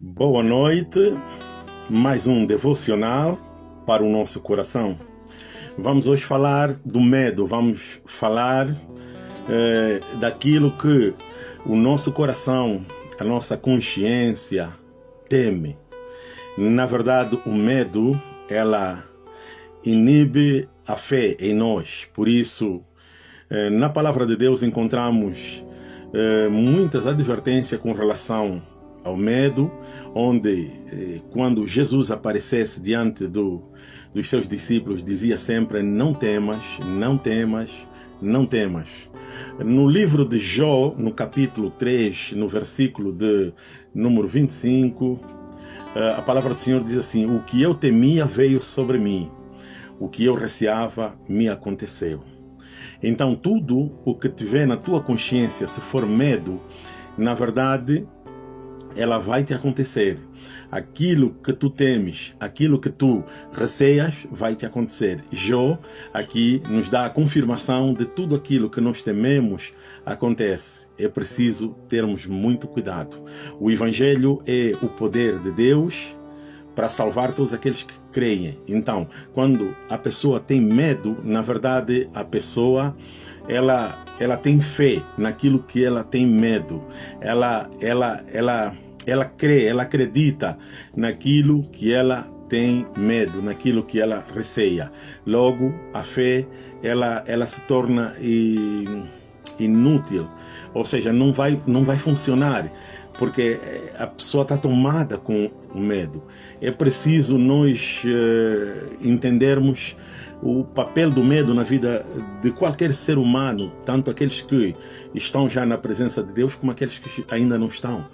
Boa noite, mais um devocional para o nosso coração. Vamos hoje falar do medo, vamos falar eh, daquilo que o nosso coração, a nossa consciência teme. Na verdade, o medo, ela inibe a fé em nós. Por isso, eh, na palavra de Deus encontramos eh, muitas advertências com relação ao medo, onde eh, quando Jesus aparecesse diante do, dos seus discípulos, dizia sempre: Não temas, não temas, não temas. No livro de Jó, no capítulo 3, no versículo de número 25, eh, a palavra do Senhor diz assim: O que eu temia veio sobre mim, o que eu receava me aconteceu. Então, tudo o que tiver na tua consciência, se for medo, na verdade, ela vai te acontecer. Aquilo que tu temes, aquilo que tu receias, vai te acontecer. Jó aqui nos dá a confirmação de tudo aquilo que nós tememos acontece. É preciso termos muito cuidado. O Evangelho é o poder de Deus para salvar todos aqueles que creem. Então, quando a pessoa tem medo, na verdade, a pessoa ela ela tem fé naquilo que ela tem medo. Ela ela ela ela crê, ela acredita naquilo que ela tem medo, naquilo que ela receia. Logo, a fé ela ela se torna inútil, ou seja, não vai não vai funcionar porque eh, a pessoa está tomada com o medo. É preciso nós uh, entendermos o papel do medo na vida de qualquer ser humano, tanto aqueles que estão já na presença de Deus como aqueles que ainda não estão.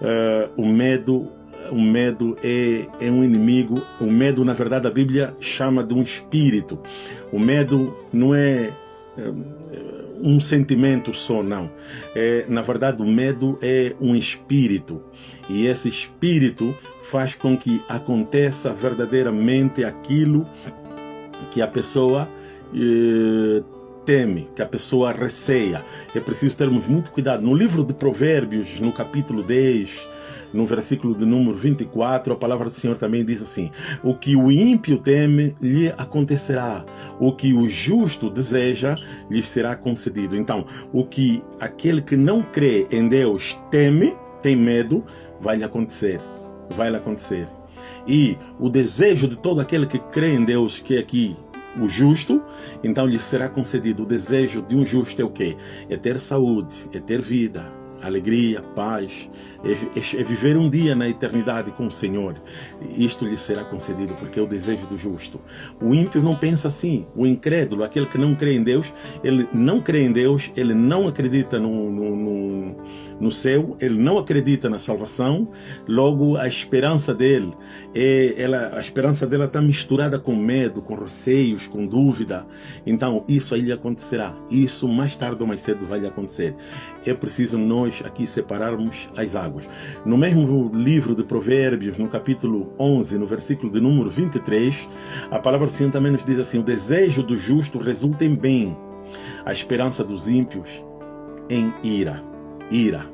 Uh, o medo o medo é, é um inimigo. O medo, na verdade, a Bíblia chama de um espírito. O medo não é um sentimento só, não. É, na verdade, o medo é um espírito. E esse espírito faz com que aconteça verdadeiramente aquilo que a pessoa eh, teme, que a pessoa receia. É preciso termos muito cuidado. No livro de Provérbios, no capítulo 10, no versículo de número 24, a palavra do Senhor também diz assim: O que o ímpio teme, lhe acontecerá. O que o justo deseja, lhe será concedido. Então, o que aquele que não crê em Deus teme, tem medo, vai lhe acontecer. Vai lhe acontecer. E o desejo de todo aquele que crê em Deus, que é aqui o justo, então lhe será concedido. O desejo de um justo é o quê? É ter saúde, é ter vida, alegria, paz, é, é, é, viver um dia na eternidade com o Senhor. Isto lhe será concedido, porque é o desejo do justo. O ímpio não pensa assim. O incrédulo, aquele que não crê em Deus, ele não crê em Deus, ele não acredita no, no, no, no céu, ele não acredita na salvação. Logo, a esperança dele, é, ela, a esperança dela está misturada com medo, com receios, com dúvida. Então, isso aí lhe acontecerá. Isso mais tarde ou mais cedo vai lhe acontecer. É preciso nós nós aqui separarmos as águas. No mesmo livro de Provérbios, no capítulo 11, no versículo de número 23, a palavra do Senhor também nos diz assim: O desejo do justo resulta em bem, a esperança dos ímpios em ira. Ira.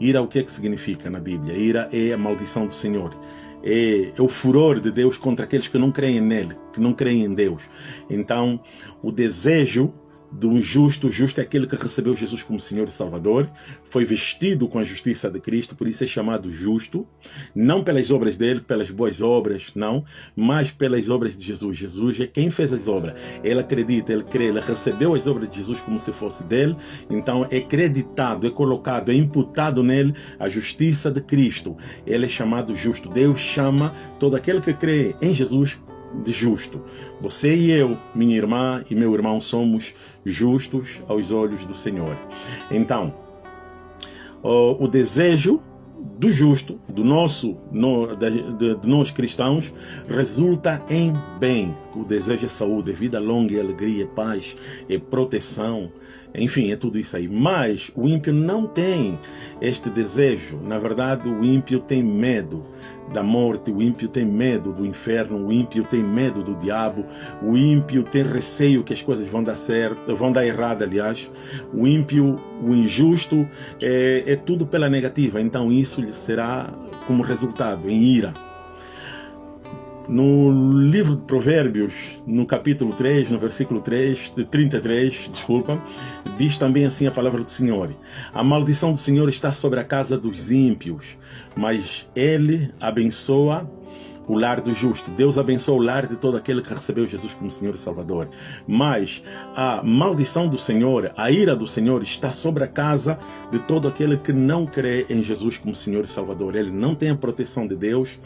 Ira, o que é que significa na Bíblia? Ira é a maldição do Senhor. É, é, o furor de Deus contra aqueles que não creem nele, que não creem em Deus. Então, o desejo do justo. Justo é aquele que recebeu Jesus como Senhor e Salvador, foi vestido com a justiça de Cristo, por isso é chamado justo, não pelas obras dele, pelas boas obras, não, mas pelas obras de Jesus. Jesus é quem fez as obras. Ele acredita, ele crê, ele recebeu as obras de Jesus como se fosse dele, então é creditado, é colocado, é imputado nele a justiça de Cristo. Ele é chamado justo. Deus chama todo aquele que crê em Jesus justo. Você e eu, minha irmã e meu irmão, somos justos aos olhos do Senhor. Então, o, desejo do justo, do nosso, no, de, de, de, nós cristãos, resulta em bem. O desejo é saúde, é vida longa, é alegria, é paz, é proteção, Enfim, é tudo isso aí. Mas o ímpio não tem este desejo. Na verdade, o ímpio tem medo da morte, o ímpio tem medo do inferno, o ímpio tem medo do diabo, o ímpio tem receio que as coisas vão dar certo, vão dar errado, aliás. O ímpio, o injusto, é, é tudo pela negativa. Então isso lhe será como resultado em ira. No livro de Provérbios, no capítulo 3, no versículo 3, 33, desculpa, diz também assim a palavra do Senhor: A maldição do Senhor está sobre a casa dos ímpios, mas ele abençoa o lar do justo. Deus abençoa o lar de todo aquele que recebeu Jesus como Senhor e Salvador. Mas a maldição do Senhor, a ira do Senhor está sobre a casa de todo aquele que não crê em Jesus como Senhor e Salvador. Ele não tem a proteção de Deus,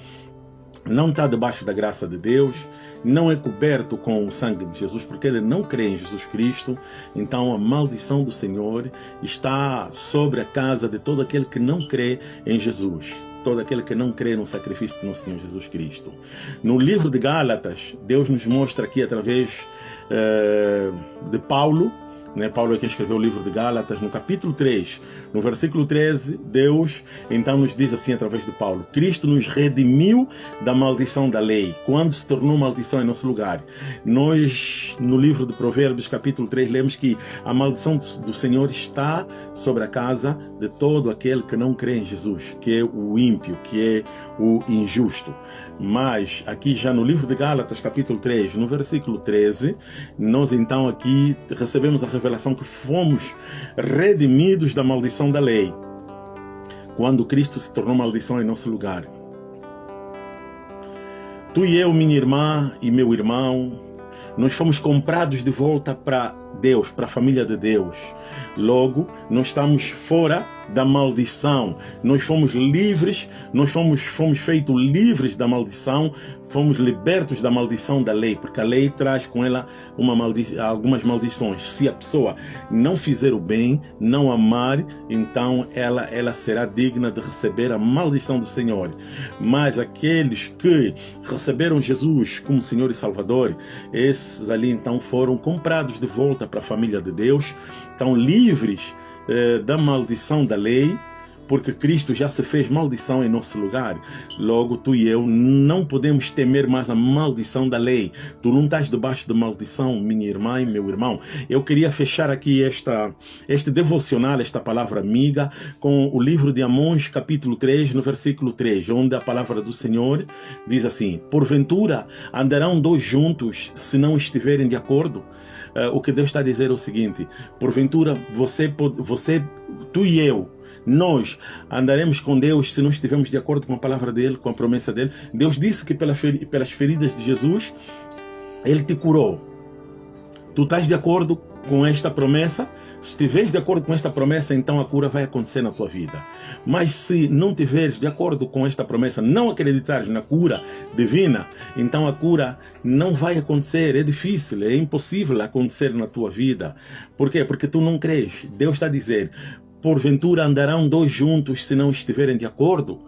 não está debaixo da graça de Deus, não é coberto com o sangue de Jesus, porque ele não crê em Jesus Cristo. Então a maldição do Senhor está sobre a casa de todo aquele que não crê em Jesus. Todo aquele que não crê no sacrifício do Senhor Jesus Cristo. No livro de Gálatas, Deus nos mostra aqui através eh, de Paulo, né? Paulo quem escreveu o livro de Gálatas, no capítulo 3, no versículo 13, Deus então nos diz assim através de Paulo: Cristo nos redimiu da maldição da lei, quando se tornou maldição em nosso lugar. Nós, no livro de Provérbios, capítulo 3, lemos que a maldição do Senhor está sobre a casa de todo aquele que não crê em Jesus, que é o ímpio, que é o injusto. Mas aqui já no livro de Gálatas, capítulo 3, no versículo 13, nós então aqui recebemos a revelação que fomos redimidos da maldição da lei, quando Cristo se tornou maldição em nosso lugar. Tu e eu, minha irmã e meu irmão, nós fomos comprados de volta para Deus, para a família de Deus. Logo, nós estamos fora da maldição. Nós fomos livres, nós fomos, fomos feitos livres da maldição, fomos libertos da maldição da lei, porque a lei traz com ela uma maldi algumas maldições. Se a pessoa não fizer o bem, não amar, então ela, ela será digna de receber a maldição do Senhor. Mas aqueles que receberam Jesus como Senhor e Salvador, esses ali então foram comprados de volta para a família de Deus, estão livres eh, da maldição da lei, porque Cristo já se fez maldição em nosso lugar. Logo, tu e eu não podemos temer mais a maldição da lei. Tu não estás debaixo de maldição, minha irmã e meu irmão. Eu queria fechar aqui esta, este devocional, esta palavra amiga, com o livro de Amós, capítulo 3, no versículo 3, onde a palavra do Senhor diz assim: Porventura andarão dois juntos se não estiverem de acordo? Uh, o que Deus está a dizer é o seguinte: porventura você, você, tu e eu, nós andaremos com Deus se não estivermos de acordo com a palavra dele, com a promessa dele. Deus disse que pelas feridas de Jesus, ele te curou. Tu estás de acordo com esta promessa? Se estiveres de acordo com esta promessa, então a cura vai acontecer na tua vida. Mas se não estiveres de acordo com esta promessa, não acreditares na cura divina, então a cura não vai acontecer. É difícil, é impossível acontecer na tua vida. Por quê? Porque tu não crês. Deus está a dizer: porventura andarão dois juntos se não estiverem de acordo?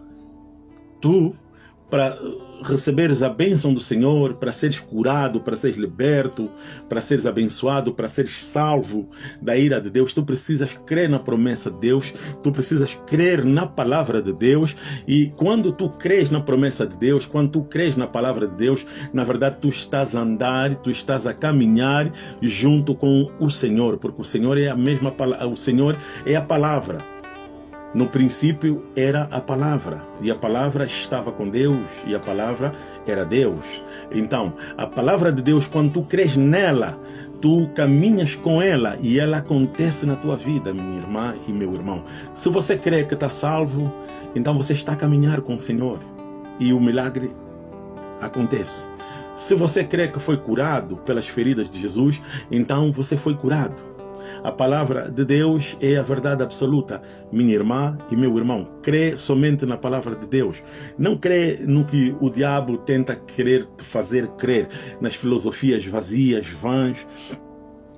Tu, para receberes a bênção do Senhor, para seres curado, para seres liberto, para seres abençoado, para seres salvo da ira de Deus, tu precisas crer na promessa de Deus, tu precisas crer na palavra de Deus, e quando tu crês na promessa de Deus, quando tu crês na palavra de Deus, na verdade tu estás a andar, tu estás a caminhar junto com o Senhor, porque o Senhor é a mesma o Senhor é a palavra. No princípio era a palavra, e a palavra estava com Deus, e a palavra era Deus. Então, a palavra de Deus, quando tu crês nela, tu caminhas com ela e ela acontece na tua vida, minha irmã e meu irmão. Se você crê que está salvo, então você está a caminhar com o Senhor e o milagre acontece. Se você crê que foi curado pelas feridas de Jesus, então você foi curado. A palavra de Deus é a verdade absoluta. Minha irmã e meu irmão, crê somente na palavra de Deus. Não crê no que o diabo tenta querer te fazer crer, nas filosofias vazias, vãs,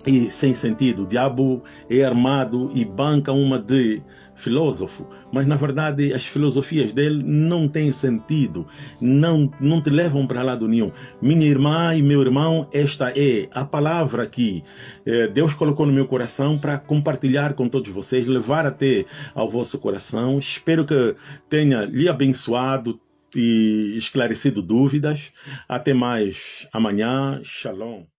e sem sentido. O diabo é armado e banca uma de filósofo, mas na verdade as filosofias dele não têm sentido, não, não te levam para lado nenhum. Minha irmã e meu irmão, esta é a palavra que eh, Deus colocou no meu coração para compartilhar com todos vocês, levar até ao vosso coração. Espero que tenha lhe abençoado e esclarecido dúvidas. Até mais amanhã. Shalom.